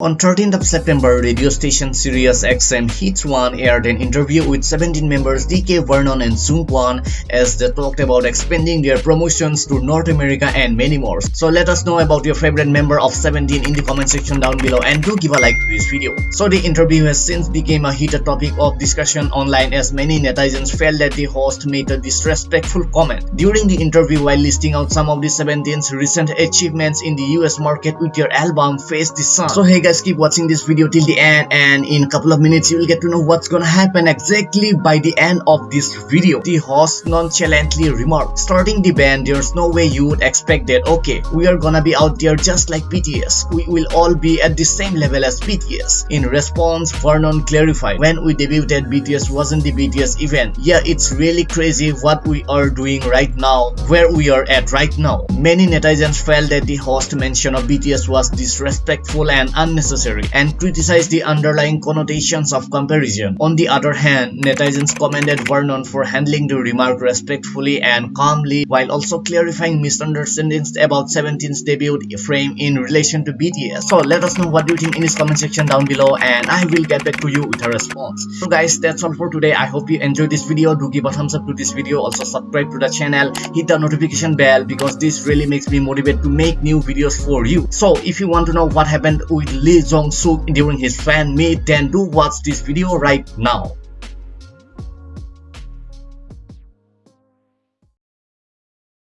On 13th of September, radio station Sirius XM Hits 1 aired an interview with 17 members DK Vernon and Seungkwan as they talked about expanding their promotions to North America and many more. So let us know about your favorite member of 17 in the comment section down below and do give a like to this video. So the interview has since became a heated topic of discussion online as many netizens felt that the host made a disrespectful comment. During the interview while listing out some of the 17's recent achievements in the US market with their album Face the Sun. So hey guys keep watching this video till the end and in a couple of minutes you will get to know what's gonna happen exactly by the end of this video. The host nonchalantly remarked starting the band there's no way you would expect that. Okay we are gonna be out there just like bts we will all be at the same level as bts in response vernon clarified when we debuted bts wasn't the bts event. Yeah it's really crazy what we are doing right now where we are at right now. Many netizens felt that the host mention of bts was disrespectful and unnecessary unnecessary and criticized the underlying connotations of comparison. On the other hand, netizens commended Vernon for handling the remark respectfully and calmly while also clarifying misunderstandings about 17's debut frame in relation to BTS. So let us know what you think in this comment section down below and I will get back to you with a response. So guys, that's all for today. I hope you enjoyed this video. Do give a thumbs up to this video. Also subscribe to the channel. Hit the notification bell because this really makes me motivated to make new videos for you. So if you want to know what happened with Lee Jong-suk during his fan meet then do watch this video right now.